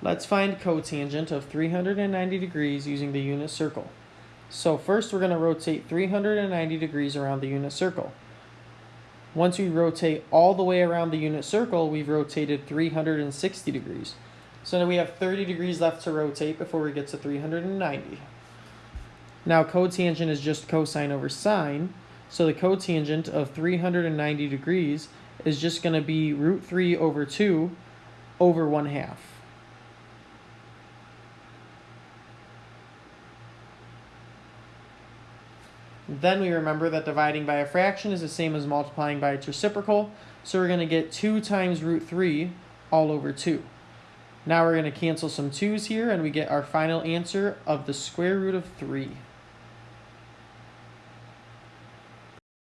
Let's find cotangent of 390 degrees using the unit circle. So first we're going to rotate 390 degrees around the unit circle. Once we rotate all the way around the unit circle, we've rotated 360 degrees. So now we have 30 degrees left to rotate before we get to 390. Now cotangent is just cosine over sine, so the cotangent of 390 degrees is just going to be root 3 over 2 over 1 half. Then we remember that dividing by a fraction is the same as multiplying by its reciprocal. So we're going to get 2 times root 3 all over 2. Now we're going to cancel some 2's here and we get our final answer of the square root of 3.